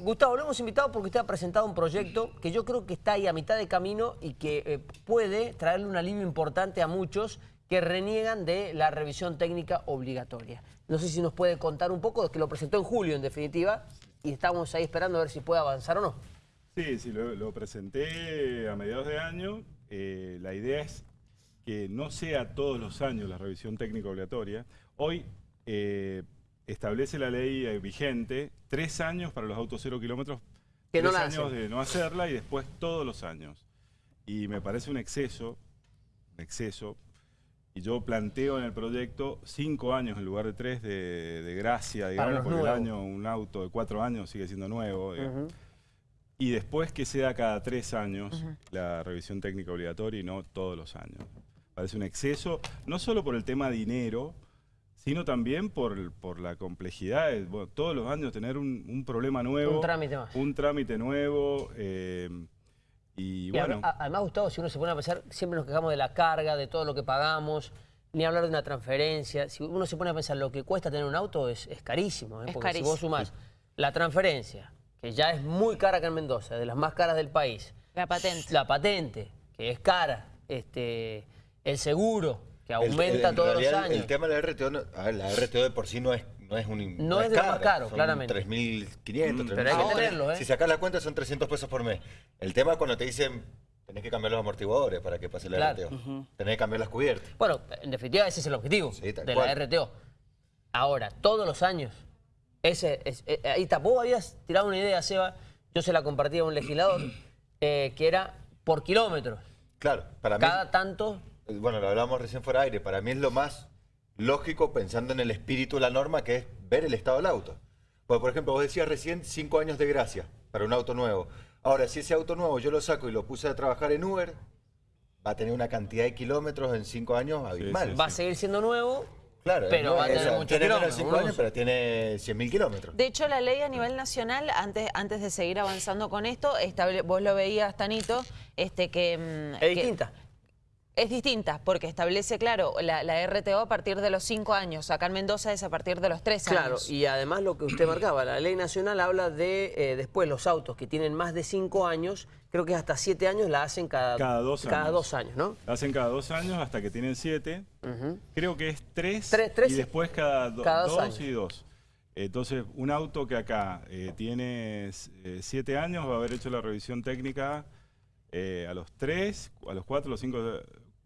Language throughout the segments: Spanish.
Gustavo, lo hemos invitado porque usted ha presentado un proyecto que yo creo que está ahí a mitad de camino y que eh, puede traerle un alivio importante a muchos que reniegan de la revisión técnica obligatoria. No sé si nos puede contar un poco, que lo presentó en julio en definitiva y estamos ahí esperando a ver si puede avanzar o no. Sí, sí, lo, presenté a mediados de año. Eh, la idea es que no sea todos los años la revisión técnica obligatoria. Hoy eh, establece la ley eh, vigente tres años para los autos cero kilómetros, Que no tres la años hacen. de no hacerla y después todos los años. Y me parece un exceso, un exceso. Y yo planteo en el proyecto cinco años en lugar de tres de, de gracia, digamos, porque el año, un auto de cuatro años sigue siendo nuevo. digamos. Y después que sea cada tres años la revisión técnica obligatoria y no todos los años. Parece un exceso, no solo por el tema dinero, sino también por, por la complejidad de bueno, todos los años tener un, un problema nuevo. Un trámite más. Un trámite nuevo. eh, y Y bueno, a- además, Gustavo, si uno se pone a pensar, siempre nos quejamos de la carga, de todo lo que pagamos, ni hablar de una transferencia. Si uno se pone a pensar lo que cuesta tener un auto es, es carísimo. ¿eh? Es Porque carísimo. si vos sumás la transferencia, que ya es muy cara acá en Mendoza, de las más caras del país. La patente. La patente, que es cara. Este, el seguro, que aumenta en todos los años. El tema de la RTO, no- a ver, la RTO de por sí no es no es un No es de lo más caro, son claramente. 3.500, Mm, pero hay que 3.600. tenerlo, ¿eh? Si sacas la cuenta son 300 pesos por mes. El tema es cuando te dicen tenés que cambiar los amortiguadores para que pase la Claro. RTO. Tenés que cambiar las cubiertas. Bueno, en definitiva ese es el objetivo Sí, de cual. la RTO. Ahora, todos los años, ese, es- eh, ahí está. Vos habías tirado una idea, Seba, yo se la compartí a un legislador, eh, que era por kilómetros. Claro, para mí, Cada tanto, bueno, lo hablamos recién fuera de aire, para mí es lo más lógico pensando en el espíritu de la norma que es ver el estado del auto. Porque, por ejemplo, vos decías recién cinco años de gracia para un auto nuevo. Ahora, si ese auto nuevo yo lo saco y lo puse a trabajar en Uber, va a tener una cantidad de kilómetros en cinco años abismal. sí, va a seguir siendo nuevo, Claro, pero no, va a tener muchos tiene menos de kilómetros. cinco uno años, pero tiene 100.000 kilómetros. De hecho, la ley a nivel nacional, antes, antes de seguir avanzando con esto, estable- vos lo veías, Tanito, este, que... mm, Es que- distinta. Es distinta, porque establece, claro, la, la RTO a partir de los 5 años. Acá en Mendoza es a partir de los 3 Claro, años. y además lo que usted marcaba, la ley nacional habla de eh, después los autos que tienen más de 5 años, creo que hasta 7 años la hacen cada, Cada dos cada años. dos años, ¿no? la hacen cada dos años hasta que tienen siete. Creo que es tres, Tres- tres y y- después cada, do- cada dos dos años. y dos. Entonces, un auto que acá eh, tiene eh, siete años va a haber hecho la revisión técnica eh, a los tres, a los cuatro, a los cinco,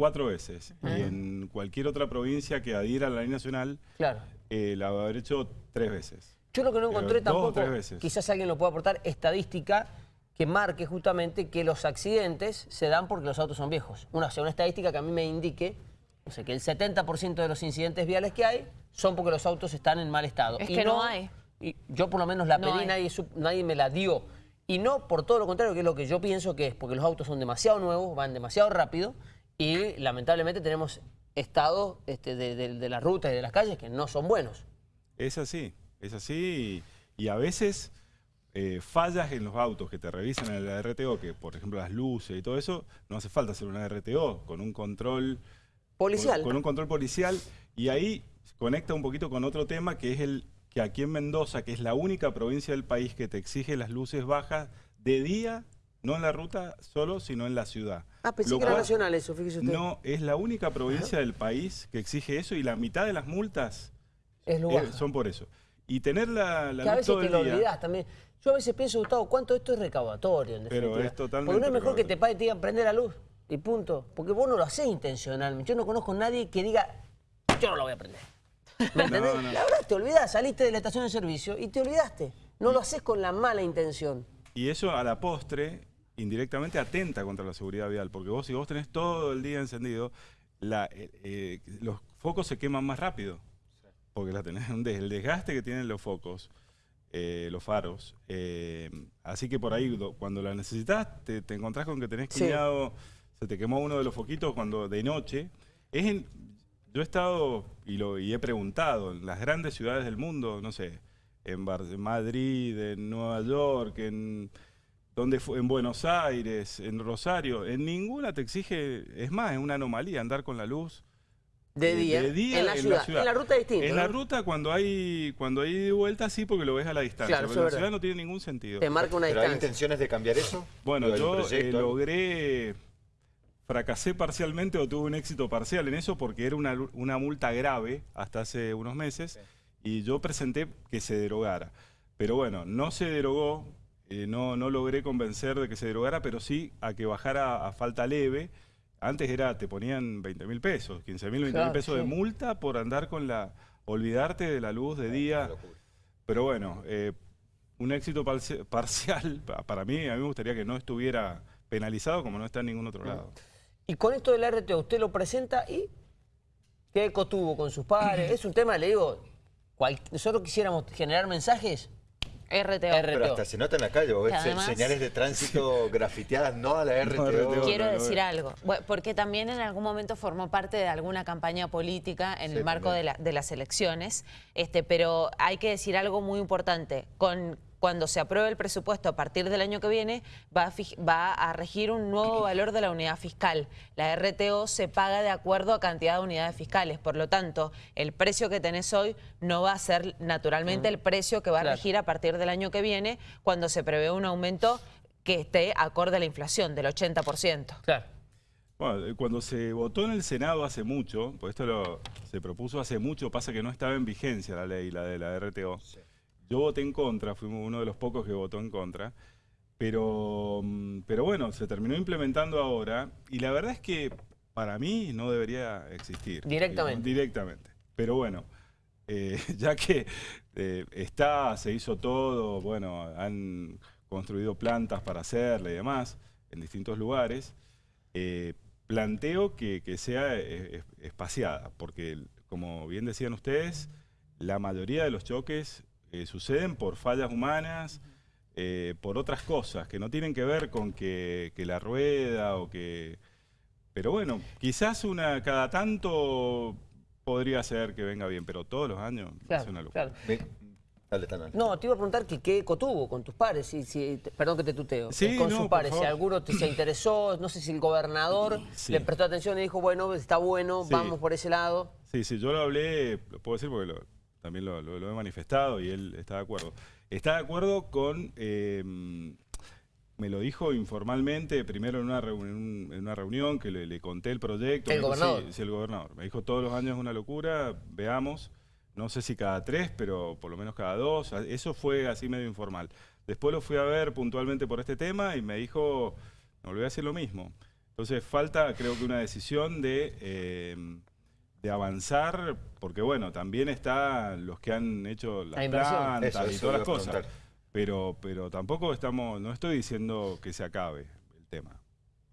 cuatro veces. Y en cualquier otra provincia que adhiera a la ley nacional, Claro. eh, la va a haber hecho tres veces. Yo lo que no Pero encontré dos o tampoco, tres veces. quizás alguien lo pueda aportar, estadística que marque justamente que los accidentes se dan porque los autos son viejos. Una, o sea, una estadística que a mí me indique, o sea, que el 70% de los incidentes viales que hay son porque los autos están en mal estado. Es que no hay. Y yo por lo menos la No pedí, nadie me la dio. Y no por todo lo contrario, que es lo que yo pienso que es, porque los autos son demasiado nuevos, van demasiado rápido y lamentablemente tenemos estados este, de, de- de las rutas y de las calles que no son buenos. Es así, es así. Y, y a veces eh, fallas en los autos que te revisan en la RTO, que por ejemplo las luces y todo eso, no hace falta hacer una RTO con un control Policial. Con, con un control policial. Y ahí conecta un poquito con otro tema que es el que aquí en Mendoza, que es la única provincia del país que te exige las luces bajas de día, no en la ruta solo, sino en la ciudad. Ah, pensé Lo que era cual nacional eso, fíjese usted. No, es la única provincia del país que exige eso y la mitad de las multas es eh, son por eso. Y tener la, la que a veces todo te el lo día. olvidás también. Yo a veces pienso, Gustavo, ¿cuánto esto es recaudatorio? En Pero es totalmente Porque no es mejor que te paguen y te digan prender la luz y punto. Porque vos no lo haces intencionalmente. Yo no conozco a nadie que diga, yo no lo voy a prender. ¿Me entendés? No, no. La verdad, te olvidás, saliste de la estación de servicio y te olvidaste. No lo haces con la mala intención. Y eso a la postre, indirectamente, atenta contra la seguridad vial. Porque vos, si vos tenés todo el día encendido, la- eh, eh, los focos se queman más rápido. Porque la tenés, el desgaste que tienen los focos, eh, los faros. así que por ahí, do- cuando la necesitas, te, te encontrás con que tenés Sí. se te quemó uno de los foquitos cuando de noche. Es en- yo he estado y, lo, y he preguntado en las grandes ciudades del mundo, no sé, en, Bar- en Madrid, en Nueva York, en, donde fue, en Buenos Aires, en Rosario, en ninguna te exige, es más, es una anomalía andar con la luz De día, de día en la ciudad. En la ruta distinto, En la ruta cuando hay cuando hay vuelta sí porque lo ves a la distancia, Claro, pero en la ciudad no tiene ningún sentido. Te marca una ¿Pero hay intenciones de cambiar eso? Bueno, Digo, ¿hay yo eh, logré, fracasé parcialmente o tuve un éxito parcial en eso porque era una, una multa grave hasta hace unos meses y yo presenté que se derogara. Pero bueno, no se derogó, eh, no, no logré convencer de que se derogara, pero sí a que bajara a falta leve. Antes era, te ponían 20 mil pesos, 15 mil, 20 mil Claro, pesos de multa por andar con la, olvidarte de la luz de día. Pero bueno, eh, un éxito parci- parcial, pa- para mí, a mí me gustaría que no estuviera penalizado como no está en ningún otro lado. Y con esto del RTO, usted lo presenta y ¿qué eco tuvo con sus padres? es un tema, le digo, cual- nosotros quisiéramos generar mensajes, RTO. R- Pero hasta se nota en la calle, vos ves Que además- señales de tránsito grafiteadas, no a la RTO. RTO. Quiero no, no, decir no. algo, porque también en algún momento formó parte de alguna campaña política en Sí, el marco de, la- de las elecciones, este, pero hay que decir algo muy importante. Con, cuando se apruebe el presupuesto a partir del año que viene, va a, fij- va a regir un nuevo valor de la unidad fiscal. La RTO se paga de acuerdo a cantidad de unidades fiscales, por lo tanto, el precio que tenés hoy no va a ser naturalmente el precio que va a Claro. regir a partir del año que viene, cuando se prevé un aumento que esté acorde a la inflación del 80%. claro. Bueno, eh, cuando se votó en el Senado hace mucho, pues esto lo, se propuso hace mucho, pasa que no estaba en vigencia la ley, la de la RTO. Yo voté en contra, fuimos uno de los pocos que votó en contra, pero, mm, pero bueno, se terminó implementando ahora y la verdad es que para mí no debería existir. Directamente. Directamente. Pero bueno, eh, ya que eh, está, se hizo todo, bueno, han construido plantas para hacerla y demás en distintos lugares, eh, planteo que, que sea es- espaciada, porque como bien decían ustedes, la mayoría de los choques eh, suceden por fallas humanas, eh, por otras cosas que no tienen que ver con que, que la rueda o que... Pero bueno, quizás una cada tanto podría ser que venga bien, pero todos los años Claro, es una locura. claro. Dale, Tana. No, te iba a preguntar que qué eco tuvo con tus padres, si, perdón que te tuteo, Sí, eh, con no, sus por padres, si alguno te, se interesó, no sé si el gobernador Sí. le prestó atención y dijo, bueno, está bueno, Sí. vamos por ese lado. Sí, sí, yo lo hablé, lo puedo decir porque lo- también lo, lo- lo he manifestado y él está de acuerdo. Está de acuerdo con, eh, me lo dijo informalmente, primero en una, reunión, en una reunión que le, le conté el proyecto. ¿El dijo, gobernador? Sí, sí, el gobernador. Me dijo, todos los años es una locura, veamos. No sé si cada tres, pero por lo menos cada dos. Eso fue así medio informal. Después lo fui a ver puntualmente por este tema y me dijo, no, le voy a decir lo mismo. Entonces falta, creo que una decisión de, eh, de avanzar, porque bueno, también están los que han hecho las plantas Eso, y eso todas las cosas. Pero, pero tampoco estamos, no estoy diciendo que se acabe el tema,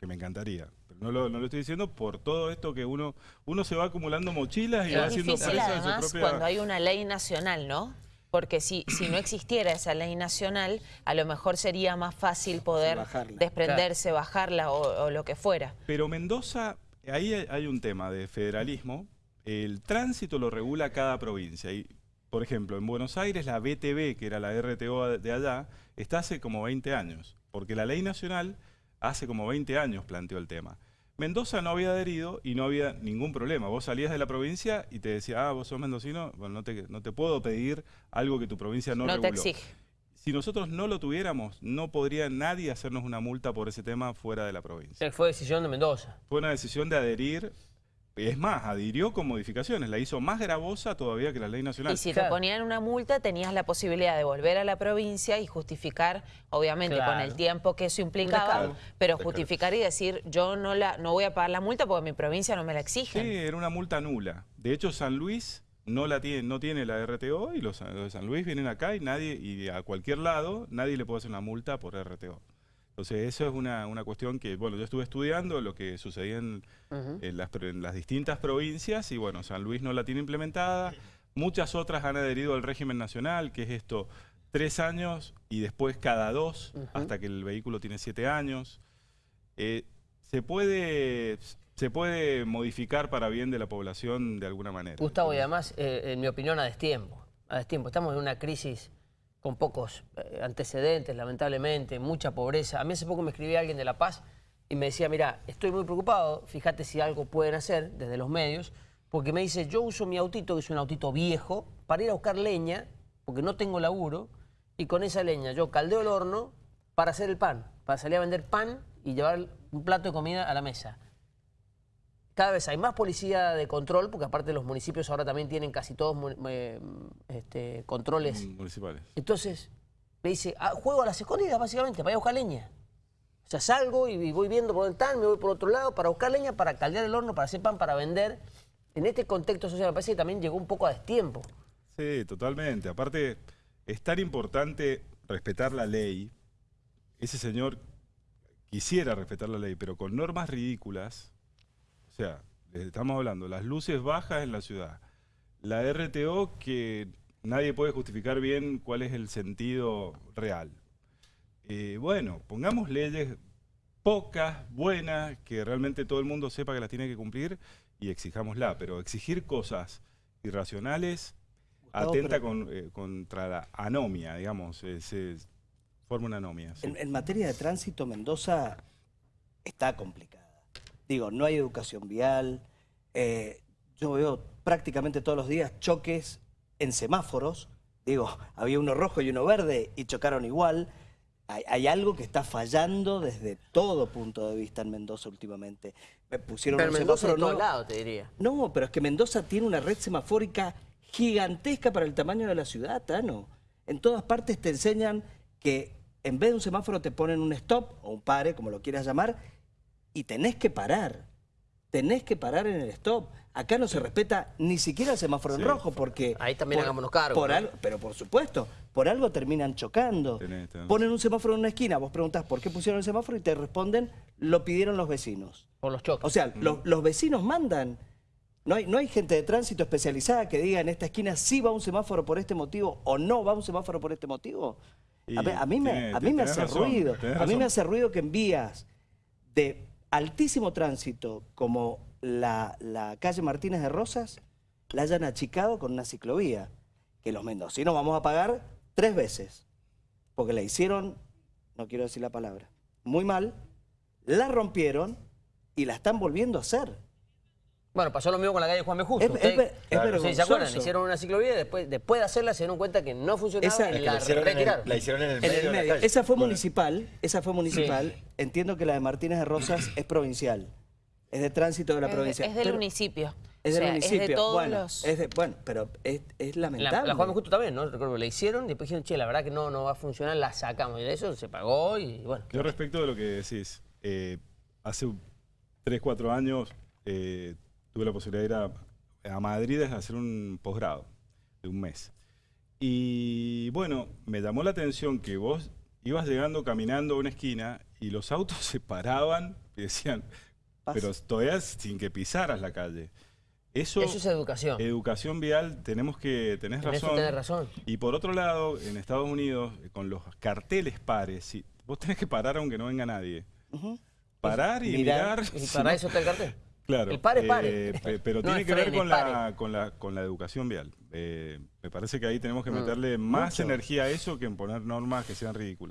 que me encantaría. Pero no lo, no lo estoy diciendo por todo esto que uno, uno se va acumulando mochilas y va Es haciendo difícil presa de su además propia... cuando hay una ley nacional, ¿no? Porque si, si no existiera esa ley nacional, a lo mejor sería más fácil poder bajarla. desprenderse, bajarla o, o lo que fuera. Pero Mendoza, ahí hay- un tema de federalismo. El tránsito lo regula cada provincia. Y, por ejemplo, en Buenos Aires la BTV, que era la RTO de allá, está hace como 20 años. Porque la ley nacional hace como 20 años planteó el tema. Mendoza no había adherido y no había ningún problema. Vos salías de la provincia y te decía, ah, vos sos mendocino, bueno, no te, no te puedo pedir algo que tu provincia no, No, te exige. Si nosotros no lo tuviéramos, no podría nadie hacernos una multa por ese tema fuera de la provincia. Fue decisión de Mendoza. Fue una decisión de adherir. Es más, adhirió con modificaciones, la hizo más gravosa todavía que la ley nacional. Y si te ponían una multa, tenías la posibilidad de volver a la provincia y justificar, obviamente con el tiempo que eso implicaba, pero justificar y decir, yo no la no voy a pagar la multa porque mi provincia no me la Sí, exige. era una multa nula. De hecho, San Luis no la tiene, no tiene la RTO y los, los de San Luis vienen acá y nadie, y a cualquier lado, nadie le puede hacer una multa por RTO. Entonces, eso es una, una cuestión que, bueno, yo estuve estudiando lo que sucedía en, en las, pro- en las distintas provincias y, bueno, San Luis no la tiene implementada. Muchas otras han adherido al régimen nacional, que es esto, tres años y después cada dos, hasta que el vehículo tiene siete años. Eh, se puede se puede modificar para bien de la población de alguna manera. Gustavo, y además, eh, en mi opinión, a destiempo. A destiempo. Estamos en una crisis con pocos eh, antecedentes, lamentablemente, mucha pobreza. A mí hace poco me escribía alguien de La Paz y me decía, mira, estoy muy preocupado, fíjate si algo pueden hacer desde los medios, porque me dice, yo uso mi autito, que es un autito viejo, para ir a buscar leña, porque no tengo laburo, y con esa leña yo caldeo el horno para hacer el pan, para salir a vender pan y llevar un plato de comida a la mesa. Cada vez hay más policía de control, porque aparte los municipios ahora también tienen casi todos eh, este, controles. Municipales. Entonces, me dice, ah, juego a las escondidas básicamente, para ir a buscar leña. O sea, salgo y voy viendo por dónde están, me voy por otro lado para buscar leña, para caldear el horno, para hacer pan, para vender. En este contexto social me parece que también llegó un poco a destiempo. Sí, totalmente. Aparte, es tan importante respetar la ley. Ese señor quisiera respetar la ley, pero con normas ridículas. O sea, estamos hablando, las luces bajas en la ciudad, la RTO que nadie puede justificar bien cuál es el sentido real. Eh, bueno, pongamos leyes pocas, buenas, que realmente todo el mundo sepa que las tiene que cumplir y exijámosla, pero exigir cosas irracionales Gustavo, atenta con- eh, contra la anomia, digamos, eh, se forma una anomia. sí. En, en materia de tránsito, Mendoza está complicada. Digo, no hay educación vial. eh, yo veo prácticamente todos los días choques en semáforos. Digo, había uno rojo y uno verde y chocaron igual. Hay, hay algo que está fallando desde todo punto de vista en Mendoza últimamente. Me pusieron Pero un Mendoza semáforo nuevo. lados, te diría. No, pero es que Mendoza tiene una red semafórica gigantesca para el tamaño de la ciudad, Tano. En todas partes te enseñan que en vez de un semáforo te ponen un stop o un pare, como lo quieras llamar, y tenés que parar. Tenés que parar en el stop. Acá no se respeta ni siquiera el semáforo en rojo porque... Ahí también hagámonos cargo, por ¿no? algo- pero por supuesto, por algo terminan chocando. Tenés- tenés Ponen un semáforo en una esquina, vos preguntás por qué pusieron el semáforo y te responden, lo pidieron los vecinos. Por los choques. O sea, los, los vecinos mandan. No hay, no hay gente de tránsito especializada que diga en esta esquina sí va un semáforo por este motivo o no va un semáforo por este motivo. A, mí me, a mí me hace razón, ruido. A mí razón. me hace ruido que en vías de altísimo tránsito como la, la calle Martínez de Rosas la hayan achicado con una ciclovía. Que los mendocinos vamos a pagar tres veces. Porque la hicieron, no quiero decir la palabra, muy mal, la rompieron y la están volviendo a hacer. Bueno, pasó lo mismo con la calle Juan B. Justo. Es, Usted- es es se acuerdan, hicieron una ciclovía y después, después de hacerla se dieron cuenta que no funcionaba Esa- y la, la, hicieron en el, retiraron. la hicieron en el En medio, el de la medio. calle. Esa fue Bueno, municipal, esa fue municipal. Entiendo que la de Martínez de Rosas es provincial. Es de tránsito de la provincia. es del Pero- municipio. Es O del sea, municipio. Es de todos bueno, los... es de- bueno, pero es, es La, lamentable. la Juan B. Justo también, ¿no? Recuerdo que la hicieron y después dijeron, che, la verdad que no, no va a funcionar, la sacamos. Y de eso se pagó y bueno. Yo respecto de lo que decís, eh, hace 3, 4 años eh, tuve la posibilidad de ir a, a Madrid a hacer un posgrado de un mes. Y bueno, me llamó la atención que vos ibas llegando caminando a una esquina y los autos se paraban y decían, pero todavía sin que pisaras la calle. Eso, Eso es educación. educación vial, tenemos que, tenés razón. tenés razón. Y por otro lado, en Estados Unidos, eh, con los carteles pares, si, vos tenés que parar aunque no venga nadie. Parar y Mirar. mirar. Y si para no- eso está el cartel. Claro. El pare, pare. eh, pe- pero tiene que ver con la, con, la, con la educación vial. Eh, me parece que ahí tenemos que Mm, meterle más mucho. energía a eso que en poner normas que sean ridículas.